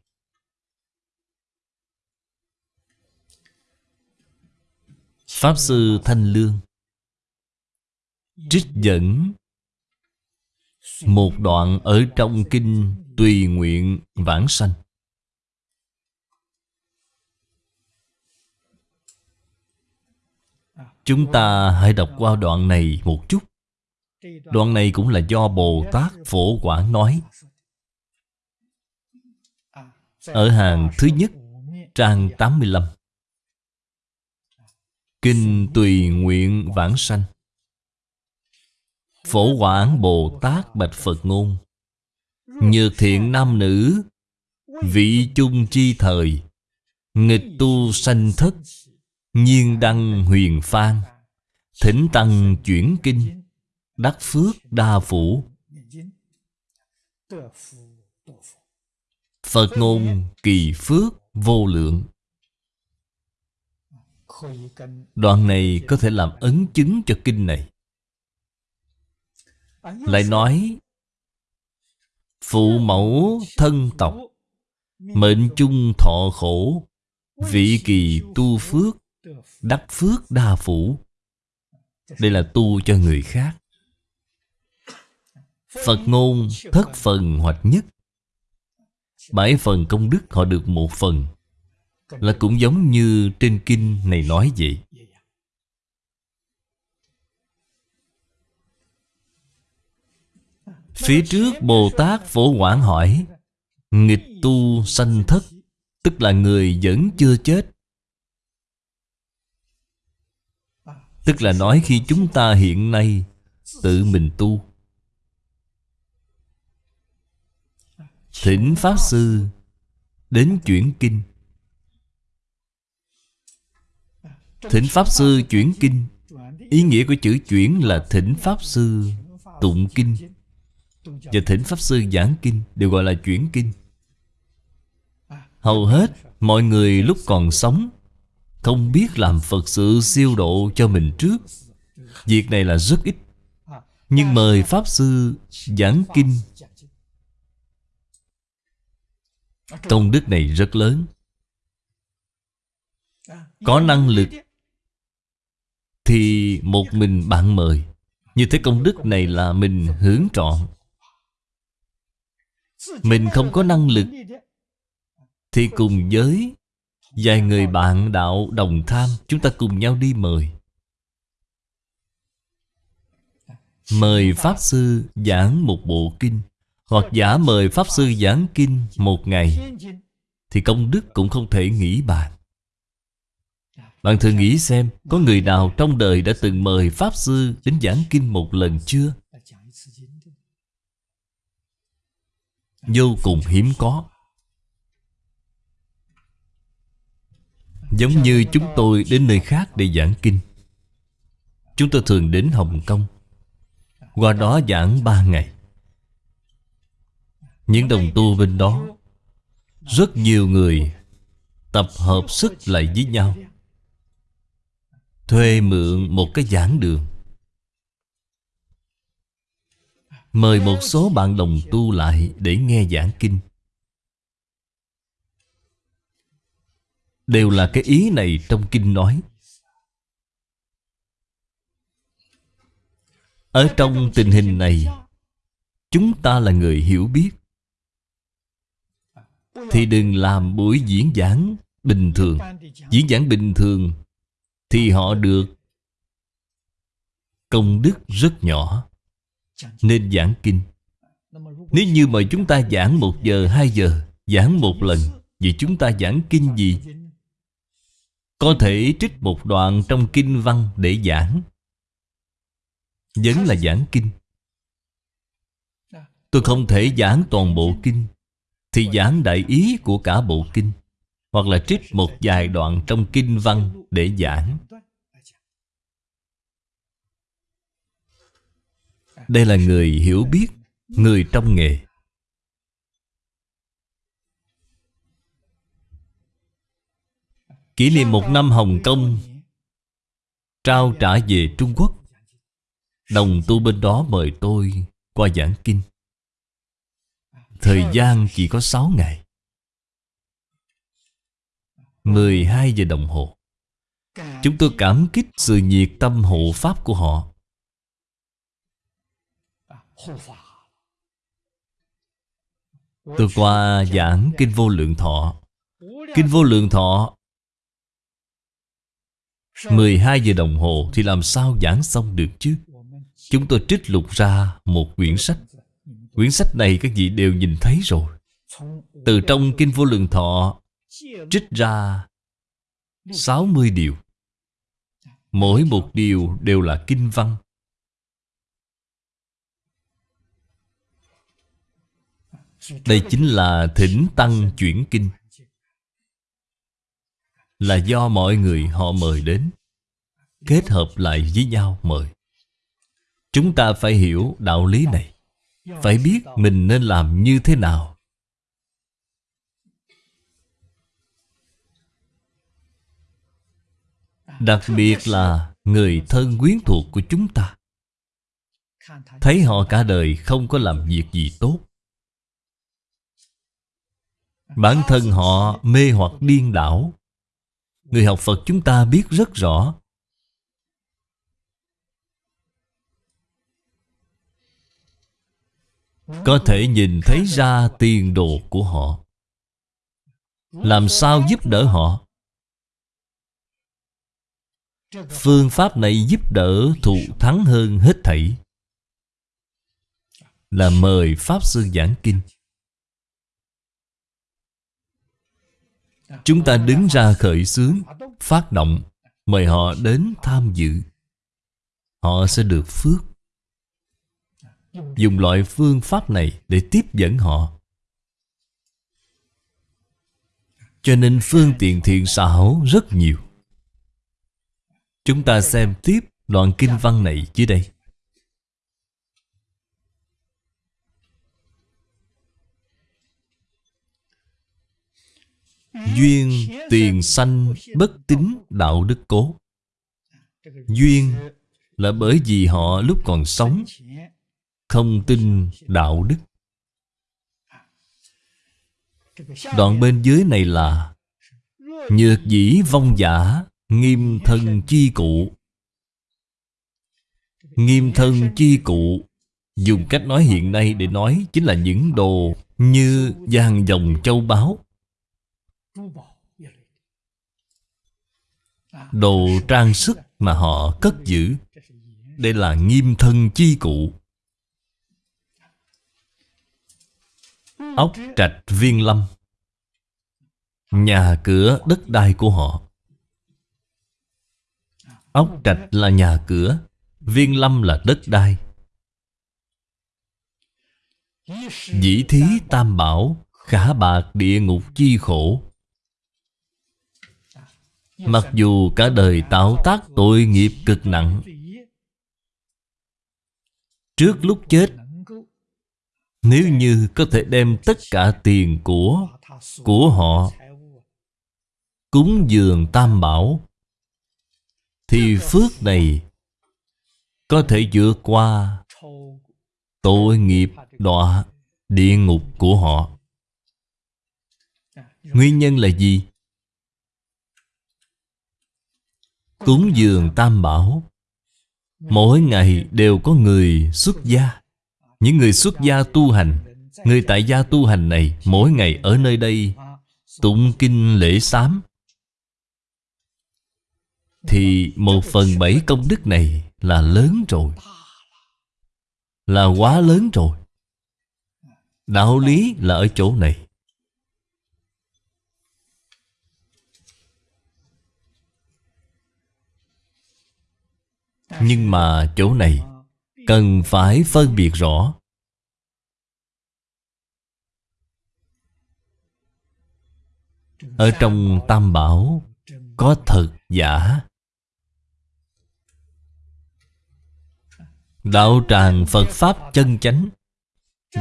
Pháp Sư Thanh Lương. Trích dẫn. Một đoạn ở trong kinh Tùy nguyện vãng sanh. Chúng ta hãy đọc qua đoạn này một chút. Đoạn này cũng là do Bồ Tát Phổ Quảng nói. Ở hàng thứ nhất, Trang 85 Kinh Tùy Nguyện Vãng Sanh. Phổ Quảng Bồ Tát Bạch Phật Ngôn. Nhược thiện nam nữ, Vị chung chi thời. Nghịch tu sanh thất, Nhiên đăng huyền phan Thỉnh tăng chuyển kinh, Đắc phước đa phủ. Phật ngôn kỳ phước vô lượng. Đoạn này có thể làm ấn chứng cho kinh này. Lại nói Phụ mẫu thân tộc Mệnh chung thọ khổ Vị kỳ tu phước Đắc phước đa phủ. Đây là tu cho người khác. Phật ngôn thất phần hoặc nhất Bảy phần công đức họ được một phần. Là cũng giống như trên kinh này nói vậy. Phía trước Bồ Tát Phổ Quảng hỏi, Nghịch tu sanh thất, Tức là người vẫn chưa chết? Tức là nói khi chúng ta hiện nay Tự mình tu. Thỉnh Pháp Sư Đến chuyển kinh. Thỉnh Pháp Sư chuyển kinh. Ý nghĩa của chữ chuyển là thỉnh Pháp Sư tụng kinh. Và thỉnh Pháp Sư giảng kinh, Đều gọi là chuyển kinh. Hầu hết mọi người lúc còn sống Không biết làm Phật sự siêu độ cho mình trước. Việc này là rất ít. Nhưng mời Pháp Sư giảng kinh Công đức này rất lớn. Có năng lực Thì một mình bạn mời. Như thế công đức này là mình hướng trọn. Mình không có năng lực Thì cùng với Vài người bạn đạo đồng tham, Chúng ta cùng nhau đi mời. Mời Pháp Sư giảng một bộ kinh hoặc giả mời Pháp Sư giảng kinh một ngày, Thì công đức cũng không thể nghĩ bàn. Bạn thử nghĩ xem, Có người nào trong đời đã từng mời Pháp Sư đến giảng kinh một lần chưa? Vô cùng hiếm có. Giống như chúng tôi đến nơi khác để giảng kinh. Chúng tôi thường đến Hồng Kông. Qua đó giảng ba ngày những đồng tu bên đó. Rất nhiều người Tập hợp sức lại với nhau, Thuê mượn một cái giảng đường. Mời một số bạn đồng tu lại Để nghe giảng kinh. Đều là cái ý này trong kinh nói. Ở trong tình hình này, Chúng ta là người hiểu biết thì đừng làm buổi diễn giảng bình thường. Diễn giảng bình thường Thì họ được Công đức rất nhỏ. Nên giảng kinh. Nếu như mà chúng ta giảng một giờ, hai giờ Giảng một lần Vậy chúng ta giảng kinh gì? Có thể trích một đoạn trong kinh văn để giảng. Vẫn là giảng kinh. Tôi không thể giảng toàn bộ kinh thì giảng đại ý của cả bộ kinh, Hoặc là trích một vài đoạn trong kinh văn để giảng. Đây là người hiểu biết, Người trong nghề. Kỷ niệm một năm Hồng Kông, Trao trả về Trung Quốc, Đồng tu bên đó mời tôi qua giảng kinh. Thời gian chỉ có 6 ngày. 12 giờ đồng hồ. Chúng tôi cảm kích sự nhiệt tâm hộ pháp của họ. Tôi qua giảng Kinh Vô Lượng Thọ. Kinh Vô Lượng Thọ 12 giờ đồng hồ thì làm sao giảng xong được chứ? Chúng tôi trích lục ra một quyển sách. Quyển sách này các vị đều nhìn thấy rồi. Từ trong Kinh Vô Lượng Thọ, Trích ra 60 điều. Mỗi một điều đều là kinh văn. Đây chính là thỉnh tăng chuyển kinh. Là do mọi người họ mời đến, Kết hợp lại với nhau mời. Chúng ta phải hiểu đạo lý này phải biết mình nên làm như thế nào. Đặc biệt là người thân quyến thuộc của chúng ta. Thấy họ cả đời không có làm việc gì tốt. Bản thân họ mê hoặc điên đảo. Người học Phật chúng ta biết rất rõ Có thể nhìn thấy ra tiền đồ của họ. Làm sao giúp đỡ họ? Phương pháp này giúp đỡ thụ thắng hơn hết thảy. Là mời Pháp Sư giảng kinh. Chúng ta đứng ra khởi xướng, Phát động, Mời họ đến tham dự. Họ sẽ được phước Dùng loại phương pháp này Để tiếp dẫn họ. Cho nên phương tiện thiện xảo rất nhiều. Chúng ta xem tiếp đoạn kinh văn này dưới đây. Duyên tiền sanh bất tính đạo đức cố. Duyên là bởi vì họ lúc còn sống không tin đạo đức. Đoạn bên dưới này là, Nhược dĩ vong giả, Nghiêm thân chi cụ. Nghiêm thân chi cụ, Dùng cách nói hiện nay để nói Chính là những đồ như vàng dòng châu báu. Đồ trang sức mà họ cất giữ, Đây là nghiêm thân chi cụ. Ừ. Ốc trạch viên lâm. Nhà cửa đất đai của họ. Ốc trạch là nhà cửa, Viên lâm là đất đai. Dĩ thí tam bảo, Khả bạc địa ngục chi khổ. Mặc dù cả đời tạo tác tội nghiệp cực nặng, Trước lúc chết nếu như có thể đem tất cả tiền của Của họ Cúng dường tam bảo, Thì phước này Có thể vượt qua Tội nghiệp đọa địa ngục của họ Nguyên nhân là gì? Cúng dường tam bảo, Mỗi ngày đều có người xuất gia những người xuất gia tu hành, Người tại gia tu hành này Mỗi ngày ở nơi đây Tụng kinh lễ sám. Thì một phần bảy công đức này Là lớn rồi, Là quá lớn rồi. Đạo lý là ở chỗ này. Nhưng mà chỗ này Cần phải phân biệt rõ. Ở trong Tam Bảo, Có thật giả. Đạo tràng Phật Pháp chân chánh.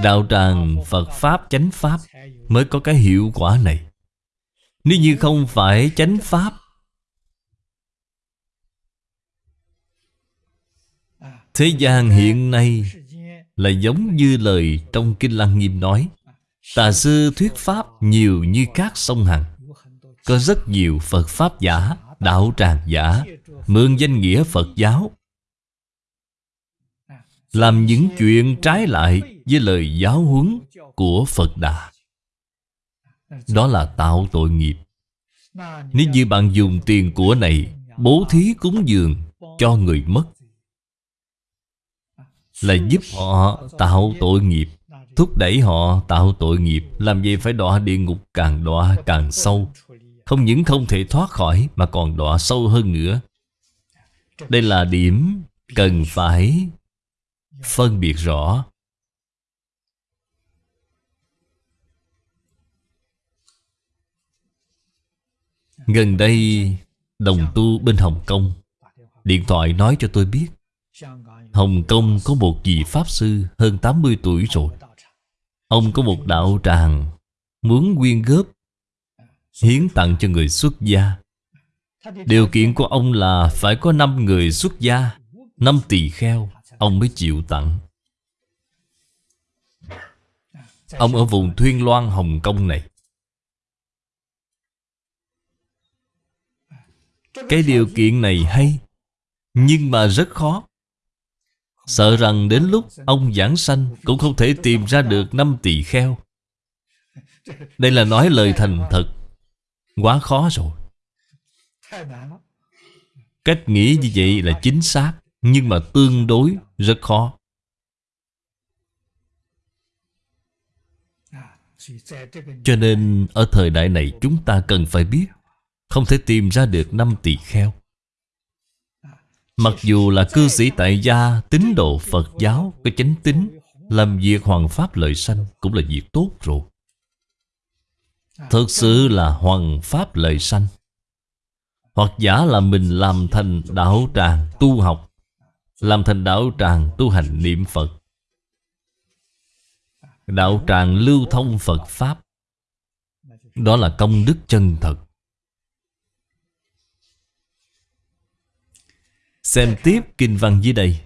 Đạo tràng Phật Pháp chánh Pháp Mới có cái hiệu quả này. Nếu như không phải chánh Pháp Thế gian hiện nay là giống như lời trong Kinh Lăng Nghiêm nói Tà sư thuyết Pháp nhiều như các sông Hằng Có rất nhiều Phật Pháp giả, đạo tràng giả Mượn danh nghĩa Phật giáo Làm những chuyện trái lại với lời giáo huấn của Phật Đà. Đó là tạo tội nghiệp. Nếu như bạn dùng tiền của này Bố thí cúng dường cho người mất là giúp họ tạo tội nghiệp. Thúc đẩy họ tạo tội nghiệp, Làm gì phải đọa địa ngục càng đọa càng sâu. Không những không thể thoát khỏi Mà còn đọa sâu hơn nữa. Đây là điểm cần phải phân biệt rõ. Gần đây, Đồng tu bên Hồng Kông, Điện thoại nói cho tôi biết Hồng Kông có một vị Pháp Sư hơn 80 tuổi rồi. Ông có một đạo tràng Muốn quyên góp, Hiến tặng cho người xuất gia. Điều kiện của ông là Phải có 5 người xuất gia 5 tỳ kheo, Ông mới chịu tặng. Ông ở vùng Thuyên Loan, Hồng Kông này. Cái điều kiện này hay, Nhưng mà rất khó. Sợ rằng đến lúc ông giảng sanh Cũng không thể tìm ra được năm tỳ kheo. Đây là nói lời thành thật. Quá khó rồi. Cách nghĩ như vậy là chính xác, Nhưng mà tương đối rất khó. Cho nên ở thời đại này chúng ta cần phải biết, Không thể tìm ra được năm tỳ kheo. Mặc dù là cư sĩ tại gia, Tín đồ Phật giáo Có chánh tính Làm việc hoàng pháp lợi sanh Cũng là việc tốt rồi. Thực sự là hoàng pháp lợi sanh. Hoặc giả là mình làm thành đạo tràng tu học, Làm thành đạo tràng tu hành niệm Phật. Đạo tràng lưu thông Phật Pháp, Đó là công đức chân thật. Xem tiếp kinh văn dưới đây.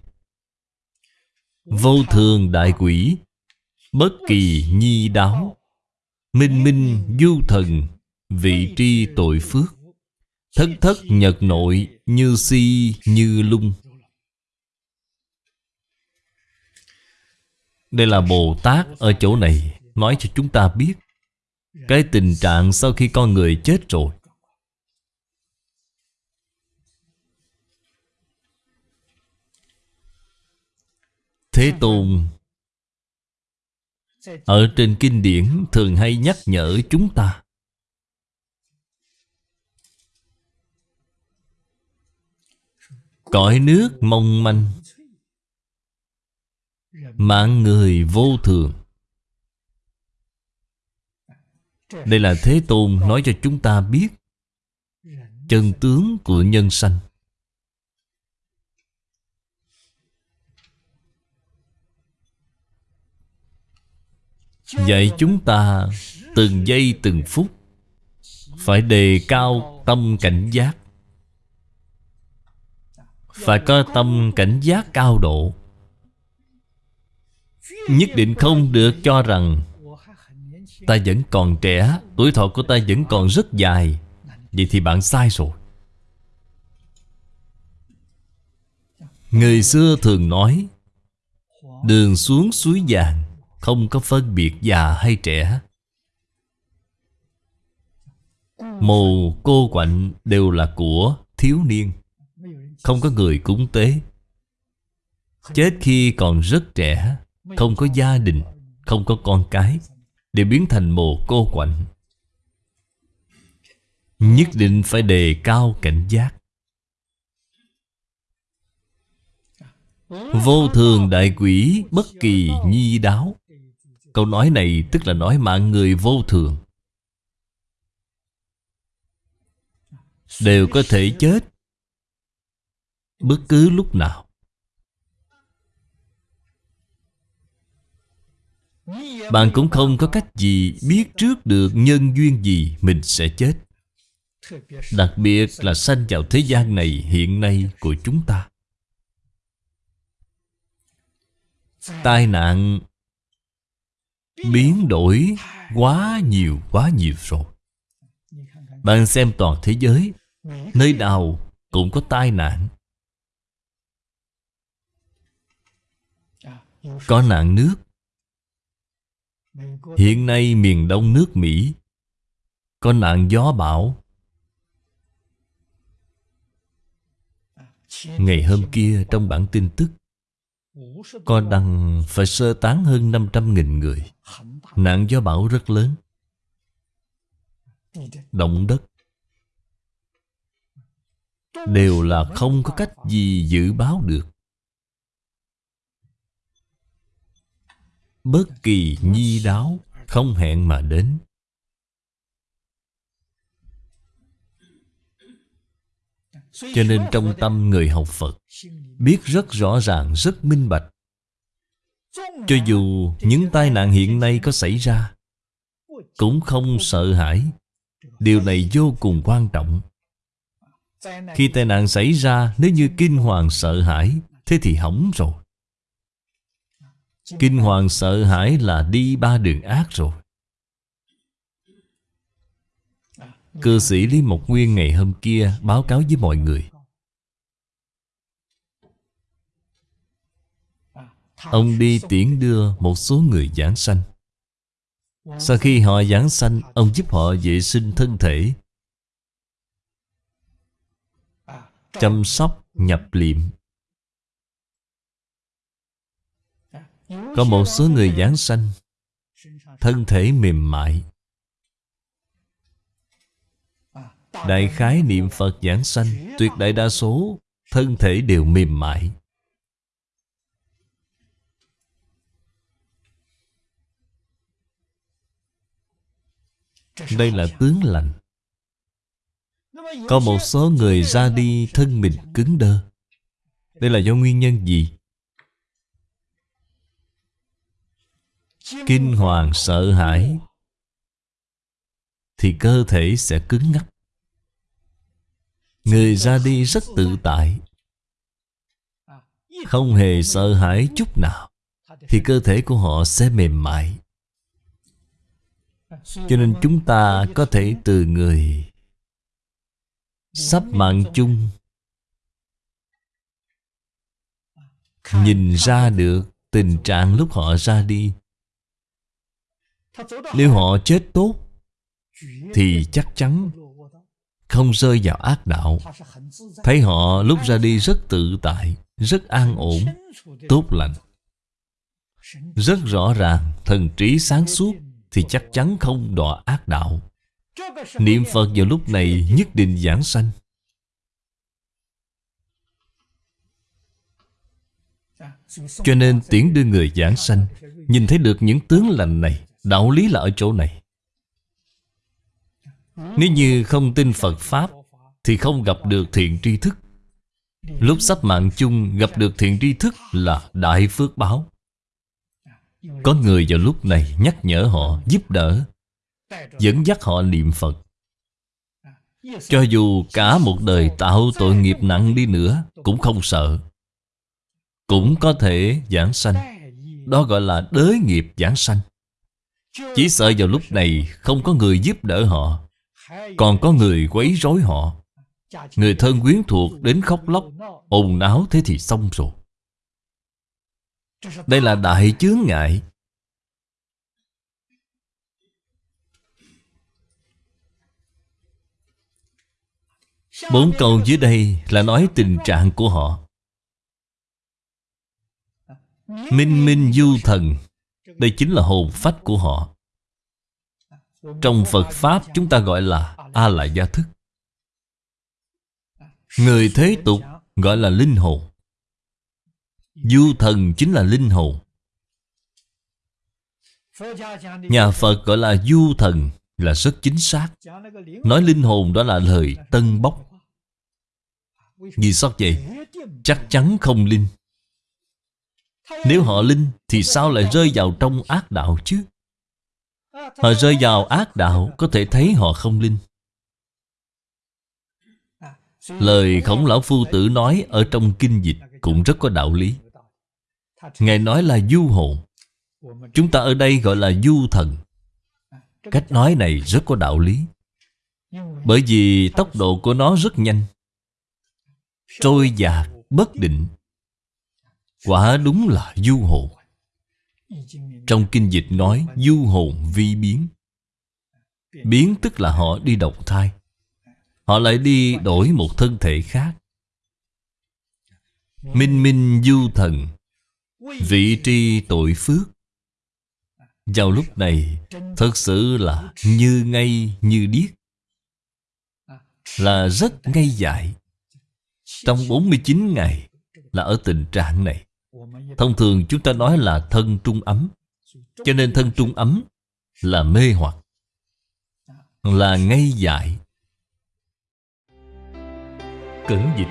Vô thường đại quỷ, Bất kỳ nhi đáo, Minh minh du thần, Vị tri tội phước, Thất thất nhật nội Như si như lung. Đây là Bồ Tát ở chỗ này, Nói cho chúng ta biết, Cái tình trạng sau khi con người chết rồi Thế Tôn. Ở trên kinh điển thường hay nhắc nhở chúng ta. Cõi nước mong manh. Mạng người vô thường. Đây là Thế Tôn nói cho chúng ta biết. Chân tướng của nhân sanh. Dạy chúng ta từng giây từng phút Phải đề cao tâm cảnh giác. Phải có tâm cảnh giác cao độ. Nhất định không được cho rằng Ta vẫn còn trẻ, Tuổi thọ của ta vẫn còn rất dài. Vậy thì bạn sai rồi. Người xưa thường nói, Đường xuống suối vàng không có phân biệt già hay trẻ. Mồ, cô quạnh đều là của thiếu niên, Không có người cúng tế. Chết khi còn rất trẻ, không có gia đình, Không có con cái Đều biến thành mồ cô quạnh. Nhất định phải đề cao cảnh giác. Vô thường đại quỷ bất kỳ nhi đáo. Câu nói này tức là nói mạng người vô thường. Đều có thể chết. Bất cứ lúc nào. Bạn cũng không có cách gì biết trước được nhân duyên gì mình sẽ chết. Đặc biệt là sanh vào thế gian này hiện nay của chúng ta. Tai nạn Biến đổi quá nhiều quá nhiều rồi. Bạn xem toàn thế giới, Nơi nào cũng có tai nạn. Có nạn nước. Hiện nay miền đông nước Mỹ Có nạn gió bão. Ngày hôm kia trong bản tin tức có đăng phải sơ tán hơn 500.000 người. Nạn gió bão rất lớn. Động đất. Đều là không có cách gì dự báo được. Bất kỳ nhi đáo Không hẹn mà đến. Cho nên trong tâm người học Phật Biết rất rõ ràng, rất minh bạch. Cho dù những tai nạn hiện nay có xảy ra Cũng không sợ hãi. Điều này vô cùng quan trọng. Khi tai nạn xảy ra Nếu như kinh hoàng sợ hãi Thế thì hỏng rồi. Kinh hoàng sợ hãi là đi ba đường ác rồi. Cư sĩ Lý Mộc Nguyên ngày hôm kia báo cáo với mọi người. Ông đi tiễn đưa một số người giảng sanh. Sau khi họ giảng sanh Ông giúp họ vệ sinh thân thể Chăm sóc, nhập liệm. Có một số người giảng sanh Thân thể mềm mại. Đại khái niệm Phật giảng sanh, Tuyệt đại đa số, Thân thể đều mềm mại. Đây là tướng lành. Có một số người ra đi thân mình cứng đơ. Đây là do nguyên nhân gì? Kinh hoàng sợ hãi, Thì cơ thể sẽ cứng ngắc. Người ra đi rất tự tại. Không hề sợ hãi chút nào, Thì cơ thể của họ sẽ mềm mại. Cho nên chúng ta có thể từ người Sắp mạng chung, Nhìn ra được tình trạng lúc họ ra đi. Nếu họ chết tốt, Thì chắc chắn không rơi vào ác đạo. Thấy họ lúc ra đi rất tự tại, Rất an ổn, Tốt lành. Rất rõ ràng Thần trí sáng suốt Thì chắc chắn không đọa ác đạo. Niệm Phật vào lúc này Nhất định giảng sanh. Cho nên tiễn đưa người giảng sanh, Nhìn thấy được những tướng lành này, Đạo lý là ở chỗ này nếu như không tin Phật Pháp Thì không gặp được thiện tri thức. Lúc sắp mạng chung gặp được thiện tri thức là đại phước báo. Có người vào lúc này nhắc nhở họ, giúp đỡ Dẫn dắt họ niệm Phật. Cho dù cả một đời tạo tội nghiệp nặng đi nữa Cũng không sợ. Cũng có thể giảng sanh. Đó gọi là đới nghiệp giảng sanh. Chỉ sợ vào lúc này không có người giúp đỡ họ còn có người quấy rối họ. Người thân quyến thuộc đến khóc lóc, ồn áo thế thì xong rồi. Đây là đại chướng ngại. Bốn câu dưới đây là nói tình trạng của họ. Minh minh du thần, Đây chính là hồn phách của họ trong Phật Pháp chúng ta gọi là A-la gia thức Người thế tục gọi là linh hồn. Du thần chính là linh hồn. Nhà Phật gọi là du thần, là rất chính xác. Nói linh hồn đó là lời tân bốc. Vì sao vậy? Chắc chắn không linh. Nếu họ linh Thì sao lại rơi vào trong ác đạo chứ? Họ rơi vào ác đạo Có thể thấy họ không linh. Lời khổng lão phu tử nói Ở trong kinh dịch cũng rất có đạo lý. Ngài nói là du hồn Chúng ta ở đây gọi là du thần. Cách nói này rất có đạo lý. Bởi vì tốc độ của nó rất nhanh. Trôi dạt, bất định. Quả đúng là du hồn trong kinh dịch nói, du hồn vi biến. Biến tức là họ đi độc thai. Họ lại đi đổi một thân thể khác. Minh minh du thần, Vị tri tội phước. Vào lúc này, Thật sự là như ngay như điếc. Là rất ngay dại. Trong 49 ngày Là ở tình trạng này. Thông thường chúng ta nói là thân trung ấm. Cho nên thân trung ấm là mê hoặc, Là ngây dại. Cẩn dịch,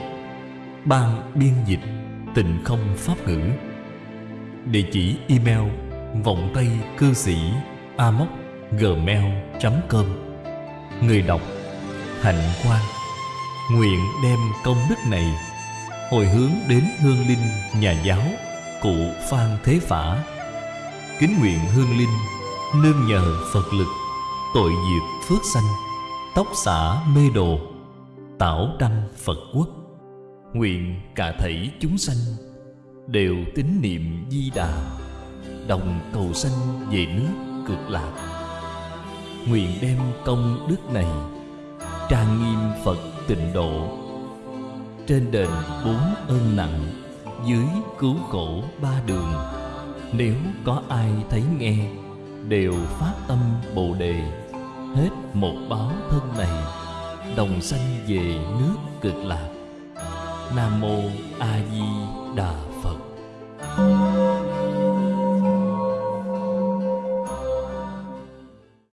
Ban biên dịch Tịnh không pháp ngữ. Địa chỉ email Vọng tay cư sĩ Amoc gmail.com Người đọc, Hạnh quan Nguyện đem công đức này hồi hướng đến hương linh nhà giáo cụ Phan Thế Phả. Kính nguyện hương linh, nương nhờ Phật lực, tội diệt phước sanh, Tóc xả mê đồ, Tảo đăng Phật quốc Nguyện cả thảy chúng sanh Đều tín niệm di đà, Đồng cầu sanh về nước cực lạc Nguyện đem công đức này Trang nghiêm Phật tịnh độ, Trên đền bốn ơn nặng dưới cứu khổ ba đường. Nếu có ai thấy nghe, Đều phát tâm Bồ Đề. Hết một báo thân này, Đồng sanh về nước cực lạc. Nam Mô A Di Đà phật.